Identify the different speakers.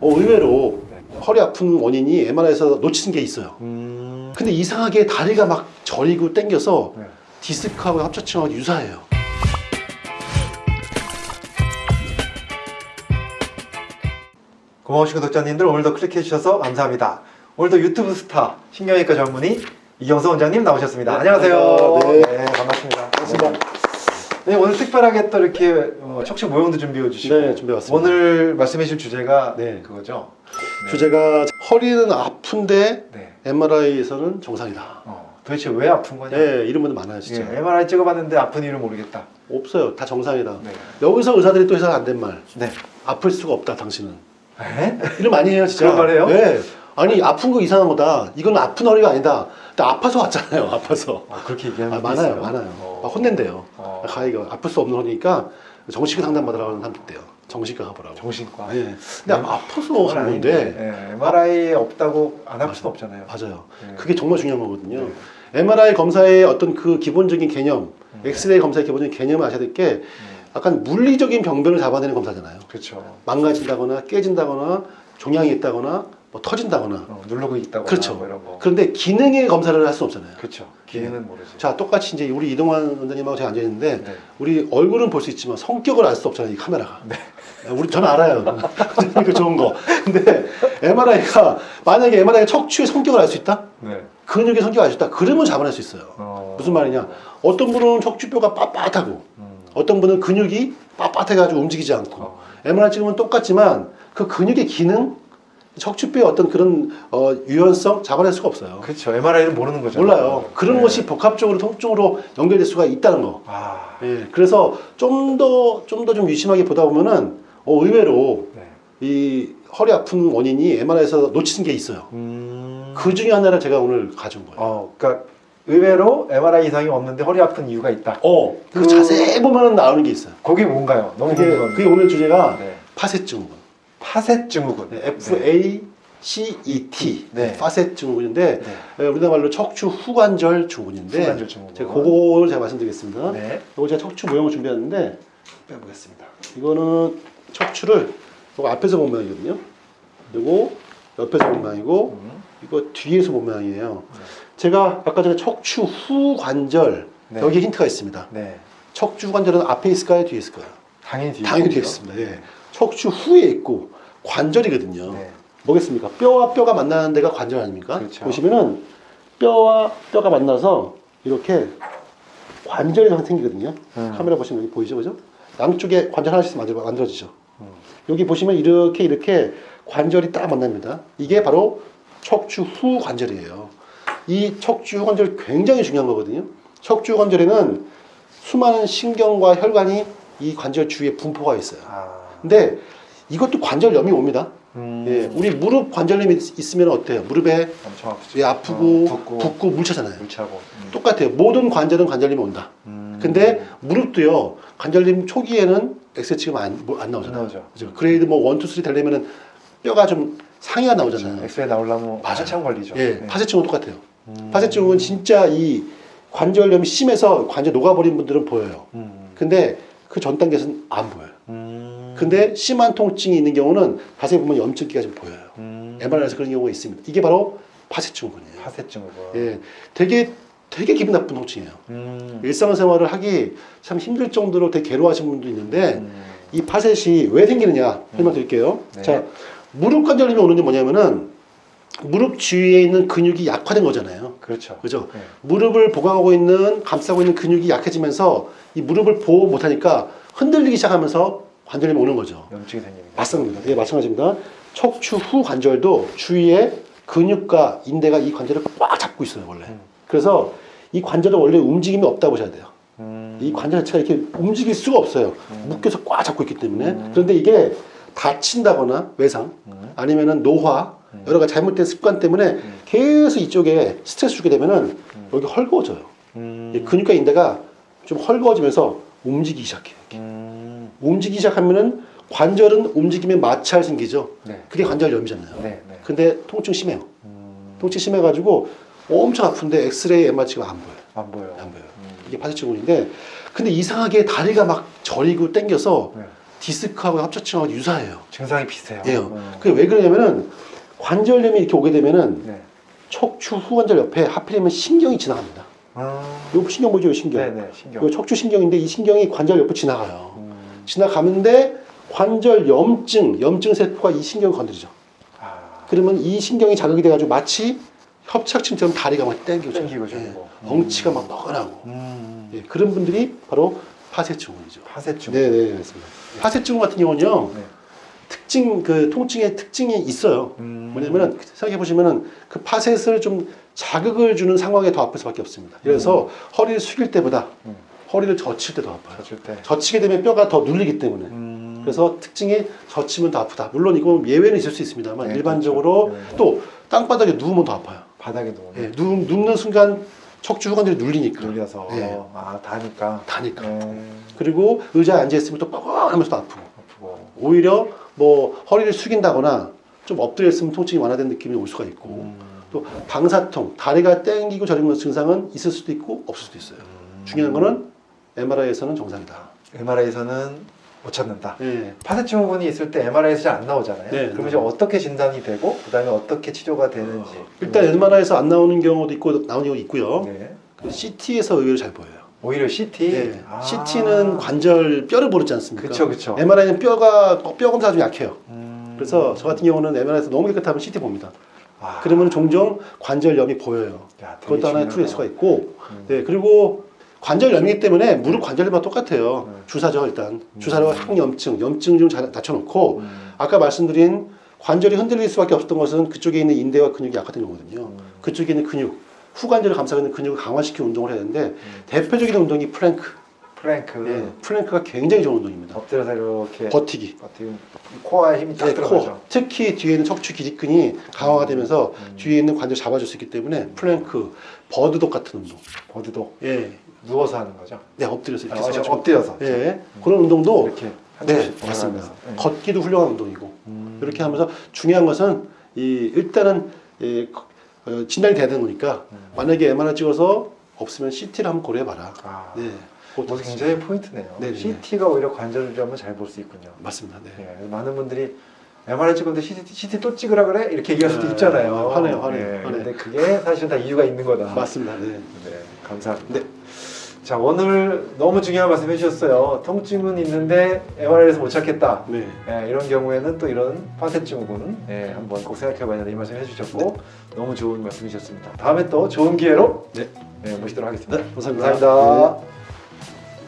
Speaker 1: 어, 의외로
Speaker 2: 네.
Speaker 1: 허리 아픈 원인이 MRI에서 놓치는 게 있어요.
Speaker 2: 음.
Speaker 1: 근데 이상하게 다리가 막 저리고 땡겨서
Speaker 2: 네.
Speaker 1: 디스크하고 합처증하고 유사해요.
Speaker 2: 고마우신 구독자님들 오늘도 클릭해 주셔서 감사합니다. 오늘도 유튜브 스타 신경외과 전문의 이경서 원장님 나오셨습니다.
Speaker 1: 네,
Speaker 2: 안녕하세요.
Speaker 1: 안녕하세요.
Speaker 2: 네, 반갑습니다.
Speaker 1: 반갑습니다.
Speaker 2: 네. 네, 오늘 특별하게 또 이렇게 어, 척추 모형도 준비해 주시고
Speaker 1: 네, 준비해왔습니다.
Speaker 2: 오늘 말씀해 주실 주제가
Speaker 1: 네.
Speaker 2: 그거죠. 네.
Speaker 1: 주제가 허리는 아픈데
Speaker 2: 네.
Speaker 1: MRI에서는 정상이다.
Speaker 2: 어, 도대체 왜 아픈 거냐?
Speaker 1: 네, 이런 분들 많아요, 진짜.
Speaker 2: 예, MRI 찍어봤는데 아픈 이유를 모르겠다.
Speaker 1: 없어요. 다 정상이다.
Speaker 2: 네.
Speaker 1: 여기서 의사들이 또 해서 안 된 말.
Speaker 2: 네.
Speaker 1: 아플 수가 없다, 당신은.
Speaker 2: 에?
Speaker 1: 이런 많이 해요, 진짜.
Speaker 2: 그런 말 해요?
Speaker 1: 네. 아니, 아픈 거 이상한 거다. 이건 아픈 허리가 아니다. 근데 아파서 왔잖아요, 아파서.
Speaker 2: 어, 그렇게 얘기하는
Speaker 1: 아, 많아요,
Speaker 2: 있어요.
Speaker 1: 많아요.
Speaker 2: 어.
Speaker 1: 막 혼낸대요.
Speaker 2: 어.
Speaker 1: 가이가 아플 수 없는 허리니까 정신과 상담 받으라고 하는 사람도 있대요. 정신과 가보라고.
Speaker 2: 정신과.
Speaker 1: 예. 근데 아파서 하는 건데.
Speaker 2: 네, MRI에 없다고 안할 수는
Speaker 1: 맞아요.
Speaker 2: 없잖아요.
Speaker 1: 맞아요.
Speaker 2: 네.
Speaker 1: 그게 정말 중요한 거거든요.
Speaker 2: 네.
Speaker 1: MRI 검사의 어떤 그 기본적인 개념,
Speaker 2: 음.
Speaker 1: 엑스레이 검사의 기본적인 개념을 아셔야 될게
Speaker 2: 음,
Speaker 1: 약간 물리적인 병변을 잡아내는 검사잖아요.
Speaker 2: 그렇죠.
Speaker 1: 망가진다거나 깨진다거나 종양이 있다거나 뭐 터진다거나
Speaker 2: 어, 누르고 있다거나
Speaker 1: 그렇죠.
Speaker 2: 뭐.
Speaker 1: 그런데 기능의 검사를 할 수는 없잖아요.
Speaker 2: 그렇죠. 기능은 모르지.
Speaker 1: 자 똑같이 이제 우리 이동환 원장님하고 제가 앉아 있는데
Speaker 2: 네.
Speaker 1: 우리 얼굴은 볼 수 있지만 성격을 알 수 없잖아요 이 카메라가.
Speaker 2: 네.
Speaker 1: 우리 저는 알아요. 그 좋은 거. 근데 MRI가 만약에 MRI가 척추의 성격을 알 수 있다?
Speaker 2: 네.
Speaker 1: 근육의 성격을 알 수 있다? 그러면 잡아낼 수 있어요.
Speaker 2: 어.
Speaker 1: 무슨 말이냐? 어떤 분은 척추뼈가 빳빳하고
Speaker 2: 음.
Speaker 1: 어떤 분은 근육이 빳빳해가지고 움직이지 않고
Speaker 2: 어.
Speaker 1: MRI 찍으면 똑같지만 그 근육의 기능, 척추뼈의 어떤 그런 어, 유연성 잡아낼 수가 없어요.
Speaker 2: 그렇죠. MRI는 모르는 거죠.
Speaker 1: 몰라요. 그런
Speaker 2: 네.
Speaker 1: 것이 복합적으로 통증으로 연결될 수가 있다는 거.
Speaker 2: 아.
Speaker 1: 예, 그래서 좀 더 좀 더 좀 유심하게 보다 보면은 어, 의외로
Speaker 2: 네.
Speaker 1: 이 허리 아픈 원인이 MRI에서 놓치는 게 있어요.
Speaker 2: 음.
Speaker 1: 그 중에 하나를 제가 오늘 가져온 거예요.
Speaker 2: 어, 그러니까 의외로 MRI 이상이 없는데 허리 아픈 이유가 있다.
Speaker 1: 어, 그
Speaker 2: 그-
Speaker 1: 자세히 보면 나오는 게 있어요.
Speaker 2: 거기 뭔가요? 너무
Speaker 1: 그게. 그게 오늘 주제가
Speaker 2: 네.
Speaker 1: 파셋 증후군.
Speaker 2: 파셋 증후군.
Speaker 1: 네, F A C E T.
Speaker 2: 네.
Speaker 1: 파셋 증후군인데
Speaker 2: 네.
Speaker 1: 에, 우리나라 말로 척추 후관절 증후군인데
Speaker 2: 후관절 증후군.
Speaker 1: 제가 그거를 제가 말씀드리겠습니다.
Speaker 2: 네.
Speaker 1: 이거 제가 척추 모형을 준비했는데 빼보겠습니다. 이거는 척추를 이거 앞에서 본 모양이거든요. 그리고 옆에서 본 모양이고
Speaker 2: 음.
Speaker 1: 이거 뒤에서 본 모양이에요. 제가 아까 전에 척추 후관절
Speaker 2: 네.
Speaker 1: 여기 힌트가 있습니다.
Speaker 2: 네.
Speaker 1: 척추 관절은 앞에 있을까요, 뒤에 있을까요?
Speaker 2: 당연히 뒤에
Speaker 1: 당연히 뒤에
Speaker 2: 있겠죠.
Speaker 1: 있습니다. 예. 척추 후에 있고 관절이거든요.
Speaker 2: 네.
Speaker 1: 뭐겠습니까? 뼈와 뼈가 만나는 데가 관절 아닙니까?
Speaker 2: 그렇죠.
Speaker 1: 보시면은 뼈와 뼈가 만나서 이렇게 관절이 생기거든요.
Speaker 2: 음.
Speaker 1: 카메라 보시면 여기 보이죠, 그죠? 양쪽에 관절 하나씩 만들어, 만들어지죠.
Speaker 2: 음.
Speaker 1: 여기 보시면 이렇게 이렇게 관절이 딱 만납니다. 이게 바로 척추 후 관절이에요. 이 척추 후 관절 굉장히 중요한 거거든요. 척추 후 관절에는 수많은 신경과 혈관이 이 관절 주위에 분포가 있어요.
Speaker 2: 아.
Speaker 1: 근데 이것도 관절염이 옵니다.
Speaker 2: 음.
Speaker 1: 예, 우리 무릎 관절염이 있- 있으면 어때요? 무릎에
Speaker 2: 엄청 아프죠.
Speaker 1: 예, 아프고
Speaker 2: 어, 붓고,
Speaker 1: 붓고 물차잖아요.
Speaker 2: 물차고. 음.
Speaker 1: 똑같아요. 모든 관절은 관절염이 온다.
Speaker 2: 음.
Speaker 1: 근데 무릎도요. 관절염 초기에는 찍으면 안, 뭐 안 나오잖아요.
Speaker 2: 안 나오죠.
Speaker 1: 그죠? 그레이드 뭐 1, 2, 3 되려면은 뼈가 좀 상이가 나오잖아요.
Speaker 2: 엑스레이 나오려면. 한참 걸리죠.
Speaker 1: 예,
Speaker 2: 네.
Speaker 1: 파쇄증은 똑같아요.
Speaker 2: 음.
Speaker 1: 파쇄증은 진짜 이 관절염이 심해서 관절 녹아버린 분들은 보여요.
Speaker 2: 음.
Speaker 1: 근데 그 전 단계에서는 안 보여요.
Speaker 2: 음.
Speaker 1: 근데 심한 통증이 있는 경우는 자세히 보면 염증기가 좀 보여요.
Speaker 2: 음.
Speaker 1: MRI에서 그런 경우가 있습니다. 이게 바로 파쇄증후군이에요.
Speaker 2: 파셋 증후군.
Speaker 1: 예, 되게 되게 기분 나쁜 통증이에요.
Speaker 2: 음.
Speaker 1: 일상생활을 하기 참 힘들 정도로 되게 괴로워하시는 분도 있는데
Speaker 2: 음.
Speaker 1: 이 파셋이 왜 생기느냐 설명드릴게요.
Speaker 2: 네.
Speaker 1: 자, 무릎 관절염이 오는 게 뭐냐면은 무릎 주위에 있는 근육이 약화된 거잖아요.
Speaker 2: 그렇죠.
Speaker 1: 그죠?
Speaker 2: 네.
Speaker 1: 무릎을 보강하고 있는 감싸고 있는 근육이 약해지면서 이 무릎을 보호 못하니까 흔들리기 시작하면서 관절염이 오는 거죠.
Speaker 2: 염증이 생깁니다.
Speaker 1: 맞습니다. 예, 마찬가지입니다. 척추 후 관절도 주위에 근육과 인대가 이 관절을 꽉 잡고 있어요, 원래.
Speaker 2: 음.
Speaker 1: 그래서 이 관절은 원래 움직임이 없다고 보셔야 돼요.
Speaker 2: 음.
Speaker 1: 이 관절 자체가 이렇게 움직일 수가 없어요.
Speaker 2: 음.
Speaker 1: 묶여서 꽉 잡고 있기 때문에.
Speaker 2: 음.
Speaker 1: 그런데 이게 다친다거나 외상,
Speaker 2: 음.
Speaker 1: 아니면은 노화,
Speaker 2: 음.
Speaker 1: 여러 가지 잘못된 습관 때문에
Speaker 2: 음.
Speaker 1: 계속 이쪽에 스트레스 주게 되면은
Speaker 2: 음.
Speaker 1: 여기 헐거워져요. 근육과 인대가 좀 헐거워지면서 움직이기 시작해요.
Speaker 2: 음.
Speaker 1: 움직이기 시작하면은 관절은 움직임에 마찰 생기죠.
Speaker 2: 네.
Speaker 1: 그게 관절염이잖아요.
Speaker 2: 네. 네.
Speaker 1: 근데 통증 심해요.
Speaker 2: 음.
Speaker 1: 통증 심해가지고 엄청 아픈데 엑스레이 MR 찍으면 안 보여요.
Speaker 2: 안 보여.
Speaker 1: 안 보여요.
Speaker 2: 음.
Speaker 1: 이게 파쇄증후군인데 근데 이상하게 다리가 막 저리고 땡겨서
Speaker 2: 네.
Speaker 1: 디스크하고 합착증하고 유사해요.
Speaker 2: 증상이 비슷해요.
Speaker 1: 예.
Speaker 2: 어.
Speaker 1: 그게 왜 그러냐면은 관절염이 이렇게 오게 되면은
Speaker 2: 네.
Speaker 1: 척추 후관절 옆에 하필이면 신경이 지나갑니다.
Speaker 2: 아,
Speaker 1: 요 신경 보죠, 요 신경.
Speaker 2: 네네 신경.
Speaker 1: 요 척추 신경인데 이 신경이 관절 옆에 지나가요.
Speaker 2: 음.
Speaker 1: 지나가는데 관절 염증, 염증 세포가 이 신경을 건드리죠.
Speaker 2: 아,
Speaker 1: 그러면 이 신경이 자극이 돼가지고 마치 협착증처럼 다리가 막 땡기고
Speaker 2: 땡기고
Speaker 1: 예,
Speaker 2: 저리고.
Speaker 1: 엉치가 막 뻐근하고
Speaker 2: 음.
Speaker 1: 예, 그런 분들이 바로 파쇄증후군이죠.
Speaker 2: 파쇄증.
Speaker 1: 네, 네, 맞습니다. 파쇄증후 같은 경우는요,
Speaker 2: 네.
Speaker 1: 특징 그 통증의 특징이 있어요.
Speaker 2: 음.
Speaker 1: 뭐냐면은 생각해 보시면은 그 파셋을 좀 자극을 주는 상황에 더 아플 수밖에 없습니다. 그래서 허리를 숙일 때보다
Speaker 2: 음.
Speaker 1: 허리를 젖힐 때 더 아파요.
Speaker 2: 젖을 때.
Speaker 1: 젖히게 되면 뼈가 더 눌리기 때문에.
Speaker 2: 음.
Speaker 1: 그래서 특징이 젖히면 더 아프다. 물론 이건 예외는 있을 수 있습니다만
Speaker 2: 네,
Speaker 1: 일반적으로
Speaker 2: 그렇죠. 네.
Speaker 1: 또 땅바닥에 누우면 더 아파요.
Speaker 2: 바닥에 누워.
Speaker 1: 예, 누, 눕는 순간 척추 후관절이 눌리니까.
Speaker 2: 눌려서
Speaker 1: 네.
Speaker 2: 아 다니까.
Speaker 1: 다니까.
Speaker 2: 네.
Speaker 1: 그리고 의자에 앉아 있으면 또 뻐근하면서 또 아프고.
Speaker 2: 아프고.
Speaker 1: 오히려 뭐 허리를 숙인다거나 좀 엎드려 있으면 통증이 완화된 느낌이 올 수가 있고.
Speaker 2: 음.
Speaker 1: 또 방사통, 다리가 땡기고 저리는 증상은 있을 수도 있고 없을 수도 있어요. 중요한 거는 MRI에서는 정상이다.
Speaker 2: MRI에서는 못 찾는다.
Speaker 1: 예.
Speaker 2: 파쇄증 후군이 있을 때 MRI에서 잘 안 나오잖아요.
Speaker 1: 네,
Speaker 2: 그럼
Speaker 1: 네.
Speaker 2: 이제 어떻게 진단이 되고 그 다음에 어떻게 치료가 되는지.
Speaker 1: 일단 MRI에서 안 나오는 경우도 있고 나오는 경우도 있고요.
Speaker 2: 네.
Speaker 1: 그 CT에서 의외로 잘 보여요.
Speaker 2: 오히려 CT.
Speaker 1: 네.
Speaker 2: 아.
Speaker 1: CT는 관절 뼈를 모르지 않습니까?
Speaker 2: 그쵸 그쵸.
Speaker 1: MRI는 뼈가 뼈 검사가 좀 약해요.
Speaker 2: 음.
Speaker 1: 그래서 저 같은 경우는 MRI에서 너무 깨끗하면 CT 봅니다.
Speaker 2: 아.
Speaker 1: 그러면 종종 관절염이 보여요.
Speaker 2: 야,
Speaker 1: 그것도 하나의
Speaker 2: 중요하다.
Speaker 1: 투일 수가 있고,
Speaker 2: 음.
Speaker 1: 네 그리고 관절염이기 때문에 무릎 관절염과 똑같아요.
Speaker 2: 네.
Speaker 1: 주사죠 일단. 주사로 항염증, 염증 좀잘 낮춰놓고
Speaker 2: 음.
Speaker 1: 아까 말씀드린 관절이 흔들릴 수밖에 없었던 것은 그쪽에 있는 인대와 근육이 약화된 거거든요.
Speaker 2: 음.
Speaker 1: 그쪽에 있는 근육, 후관절을 감싸고 있는 근육을 강화시키는 운동을 해야 되는데
Speaker 2: 음.
Speaker 1: 대표적인 운동이 플랭크.
Speaker 2: 플랭크.
Speaker 1: 예, 플랭크가 굉장히 좋은 운동입니다.
Speaker 2: 엎드려서 이렇게
Speaker 1: 버티기.
Speaker 2: 버티기. 코어에 힘이 딱
Speaker 1: 네,
Speaker 2: 들어가죠.
Speaker 1: 코. 특히 뒤에 있는 척추 기립근이 강화가 되면서
Speaker 2: 음.
Speaker 1: 뒤에 있는 관절 잡아줄 수 있기 때문에 플랭크, bird dog 같은 운동.
Speaker 2: bird dog
Speaker 1: 예,
Speaker 2: 누워서 하는 거죠.
Speaker 1: 네 엎드려서 이렇게
Speaker 2: 아,
Speaker 1: 서가지고.
Speaker 2: 엎드려서.
Speaker 1: 예, 그런 운동도
Speaker 2: 이렇게
Speaker 1: 한네 맞습니다.
Speaker 2: 네.
Speaker 1: 걷기도 훌륭한 운동이고
Speaker 2: 음.
Speaker 1: 이렇게 하면서 중요한 것은 이 일단은 이, 어, 진단이 돼야 되는 거니까
Speaker 2: 음.
Speaker 1: 만약에 MRI 찍어서 없으면 CT를 한번 고려해 봐라.
Speaker 2: 아,
Speaker 1: 네,
Speaker 2: 그것도 굉장히 포인트네요.
Speaker 1: 네네.
Speaker 2: CT가 오히려 관절염을 잘볼 수 있군요.
Speaker 1: 맞습니다. 네.
Speaker 2: 예, 많은 분들이 MRI 찍었는데 CT, CT 또 찍으라 그래? 이렇게 얘기할 수도
Speaker 1: 네,
Speaker 2: 있잖아요.
Speaker 1: 화내요, 화내요,
Speaker 2: 예,
Speaker 1: 화내.
Speaker 2: 근데 그게 사실은 다 이유가 있는 거다.
Speaker 1: 맞습니다. 네.
Speaker 2: 네, 감사합니다.
Speaker 1: 네.
Speaker 2: 자, 오늘 너무 중요한 말씀 해주셨어요. 통증은 있는데 MRI에서 못 찾겠다.
Speaker 1: 네.
Speaker 2: 예, 이런 경우에는 또 이런 파쇄증후군 예, 한번 꼭 생각해봐야 된다 이 말씀 해주셨고 너무 좋은 말씀이셨습니다. 다음에 또 좋은 기회로
Speaker 1: 네.
Speaker 2: 예, 모시도록 하겠습니다.
Speaker 1: 네, 감사합니다.
Speaker 2: 감사합니다.
Speaker 1: 네.